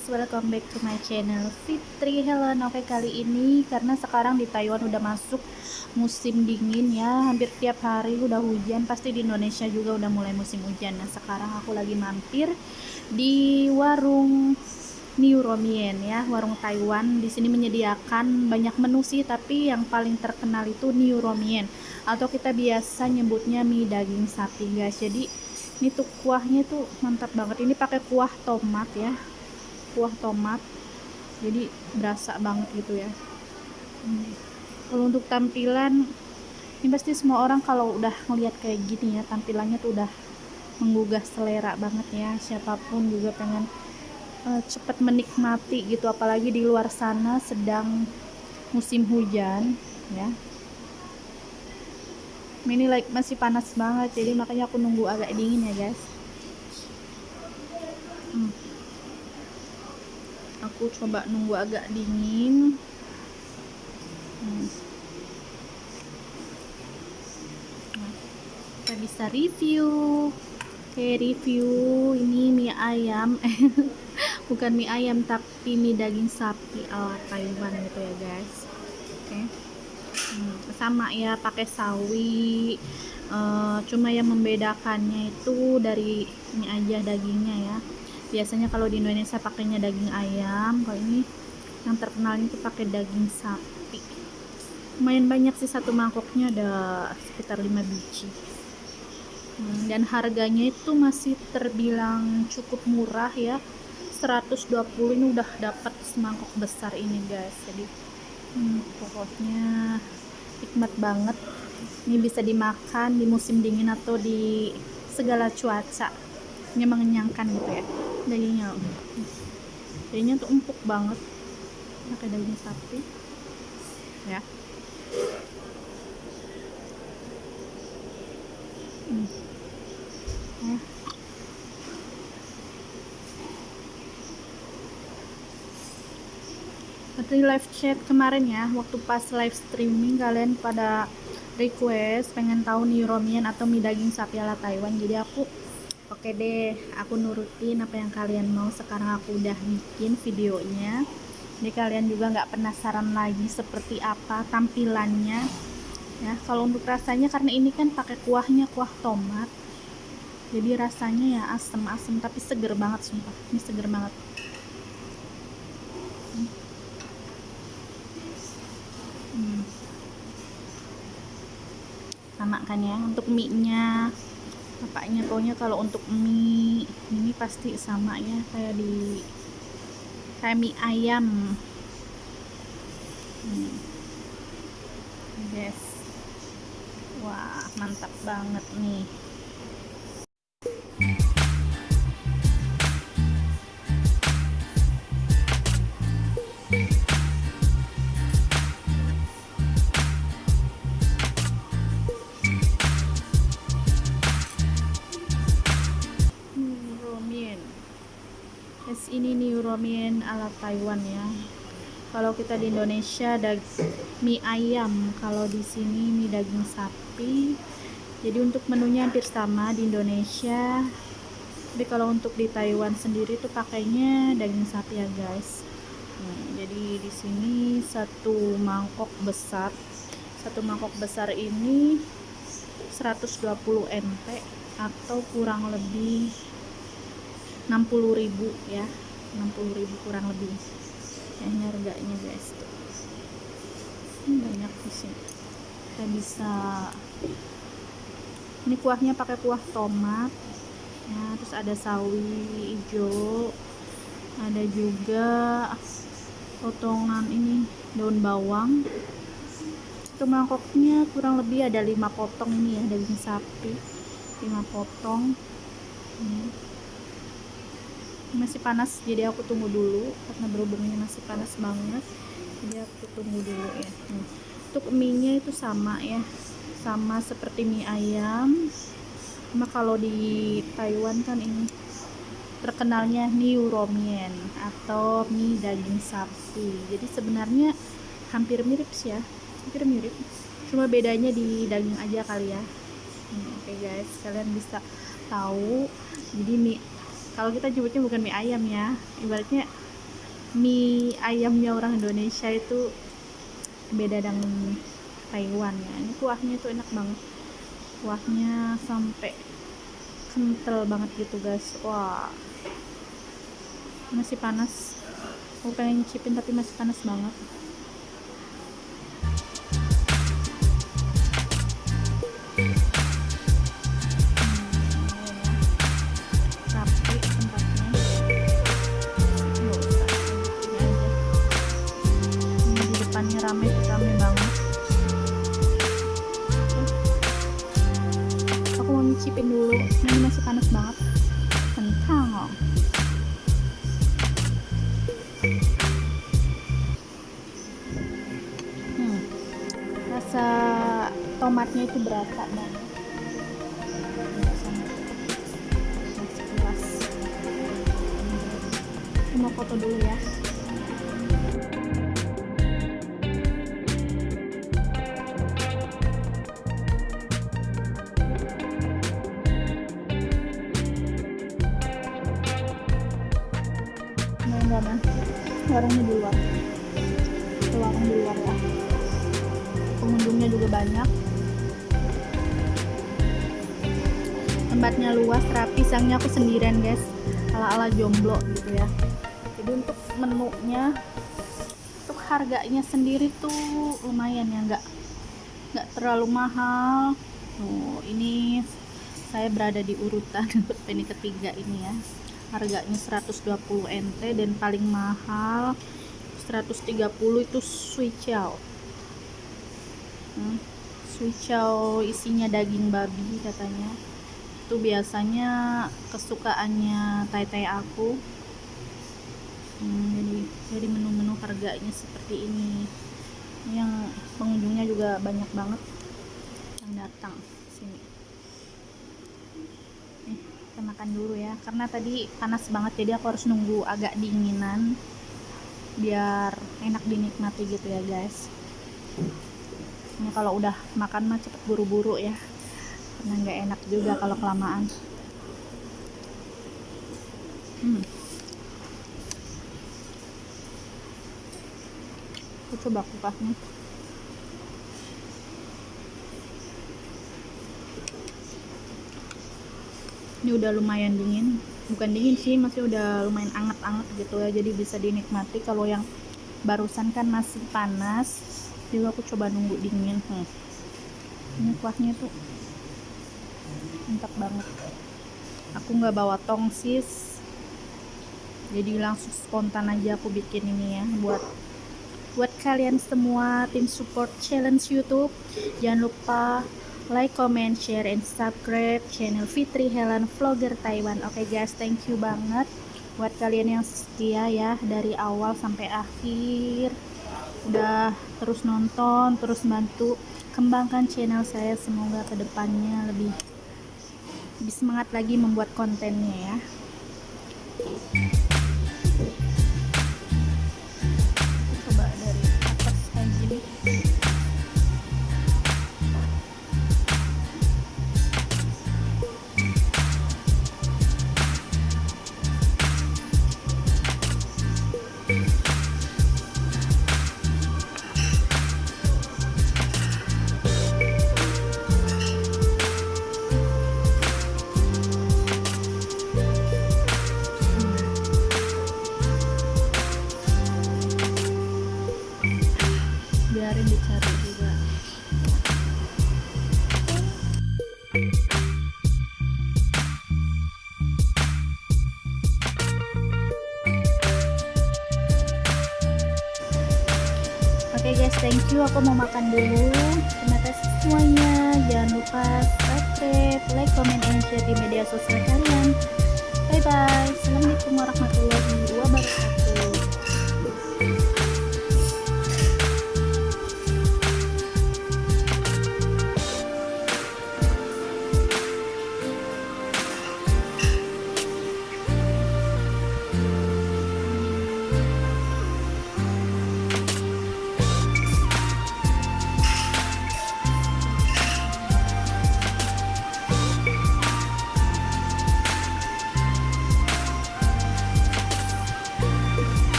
guys, welcome back to my channel Fitri. Helen Oke kali ini karena sekarang di Taiwan udah masuk musim dingin ya. Hampir tiap hari udah hujan Pasti di Indonesia juga udah mulai musim hujan. Nah sekarang aku lagi mampir di warung New Romien ya Warung Taiwan. Di sini menyediakan banyak menu sih Tapi yang paling terkenal itu New Romien Atau kita biasa nyebutnya mie daging sapi guys. Jadi ini tuh kuahnya tuh mantap banget. Ini pakai kuah tomat ya kuah tomat. Jadi berasa banget gitu ya. Kalau untuk tampilan ini pasti semua orang kalau udah ngeliat kayak gini ya tampilannya tuh udah menggugah selera banget ya. Siapa pun juga pengen uh, cepet menikmati gitu. Apalagi di luar sana sedang musim hujan ya. Ini like masih panas banget jadi makanya aku nunggu agak dingin ya guys. Hmm. Aku coba nunggu agak dingin. Hmm. nah, kita bisa review. Oke review. Ini mie ayam. Bukan mie ayam tapi mie daging sapi ala Taiwan gitu ya guys. Oke. Hmm, sama ya pakai sawi. Uh, cuma yang membedakannya itu dari ini aja dagingnya ya biasanya kalau di Indonesia pakainya daging ayam kalau ini yang terkenal itu pakai daging sapi. Lumayan banyak sih satu mangkoknya ada sekitar 5 biji. Hmm, dan harganya itu masih terbilang cukup murah ya. 120 ini udah dapat semangkok besar ini guys. Jadi hmm, pokoknya nikmat banget. Ini bisa dimakan di musim dingin atau di segala cuaca. Ini mengenyangkan gitu ya dagingnya. Dagingnya tuh empuk banget. Pakai daging sapi. Ya. Hmm. ya. Live chat kemarin ya waktu pas live streaming kalian pada request pengen tahu nih romian atau mie daging sapi ala Taiwan. Jadi aku oke deh aku nurutin apa yang kalian mau. Sekarang aku udah bikin videonya. Jadi kalian juga nggak penasaran lagi seperti apa tampilannya. Ya kalau untuk rasanya karena ini kan pakai kuahnya kuah tomat. Jadi rasanya ya asem-asem tapi seger banget sumpah. Ini seger banget. Sama kan ya untuk mie nya bapaknya pokoknya kalau untuk mie ini pasti sama ya kayak di kayak mie ayam. Hmm. yes. Wah mantap banget nih ramen ala Taiwan ya. Kalau kita di Indonesia ada mie ayam. Kalau di sini mie daging sapi. Jadi untuk menunya hampir sama di Indonesia. Tapi kalau untuk di Taiwan sendiri tuh pakainya daging sapi ya guys. Nah, jadi di sini satu mangkok besar. Satu mangkok besar ini 120 mp atau kurang lebih 60.000 ya 60.000 kurang lebih. Ya ini harganya guys ini banyak di sini. Kita bisa ini kuahnya pakai kuah tomat. Ya terus ada sawi hijau ada juga potongan ini daun bawang. Itu mangkoknya kurang lebih ada lima potong ini ya daging sapi lima potong. Ini masih panas jadi aku tunggu dulu karena berhubungnya masih panas banget. Jadi aku tunggu dulu ya. Hmm. untuk mie nya itu sama ya sama seperti mie ayam. Cuma kalau di Taiwan kan ini terkenalnya New Romien atau mie daging sapi. Jadi sebenarnya hampir mirip sih ya hampir mirip. Cuma bedanya di daging aja kali ya. Hmm, oke okay guys kalian bisa tahu. Jadi mie kalau kita nyebutnya bukan mie ayam ya. Ibaratnya mie ayamnya orang Indonesia itu beda dengan Taiwan ya. Ini kuahnya tuh enak banget. Kuahnya sampai kental banget gitu guys. Wah. Masih panas. Aku pengen cipin tapi masih panas banget tomatnya itu berasa banget. Mau foto dulu ya. Mana warungnya di luar. Warung di luar ya. Pengunjungnya juga banyak tempatnya luas rapi sangnya aku sendirian guys. Ala-ala jomblo gitu ya. Jadi untuk menunya untuk harganya sendiri tuh lumayan ya nggak nggak terlalu mahal. Oh ini saya berada di urutan ini ketiga ini ya. Harganya 120 NT dan paling mahal 130 itu suicao hmm, suicao isinya daging babi katanya itu biasanya kesukaannya tai-tai aku. Hmm, jadi jadi menu-menu harganya seperti ini. Yang pengunjungnya juga banyak banget yang datang sini. Kita makan dulu ya. Karena tadi panas banget jadi aku harus nunggu agak dinginan biar enak dinikmati gitu ya guys. Ini kalau udah makan mah cepet buru-buru ya karena nggak enak juga kalau kelamaan. Hmm. aku coba kupasnya ini udah lumayan dingin. Bukan dingin sih masih udah lumayan anget-anget gitu ya. Jadi bisa dinikmati. Kalau yang barusan kan masih panas juga aku coba nunggu dingin. Hmm. ini kuahnya tuh mantap banget aku nggak bawa tongsis jadi langsung spontan aja aku bikin ini ya buat buat kalian semua tim support challenge YouTube jangan lupa like, comment, share, and subscribe channel Fitri Helen Vlogger Taiwan. Oke okay guys, thank you banget buat kalian yang setia ya dari awal sampai akhir. Udah terus nonton, terus bantu kembangkan channel saya. Semoga ke depannya lebih lebih semangat lagi membuat kontennya ya. Oke okay guys, thank you. Aku mau makan dulu. Terima kasih semuanya. Jangan lupa subscribe, like, comment, and share di media sosial kalian. Bye bye. Assalamualaikum warahmatullahi wabarakatuh.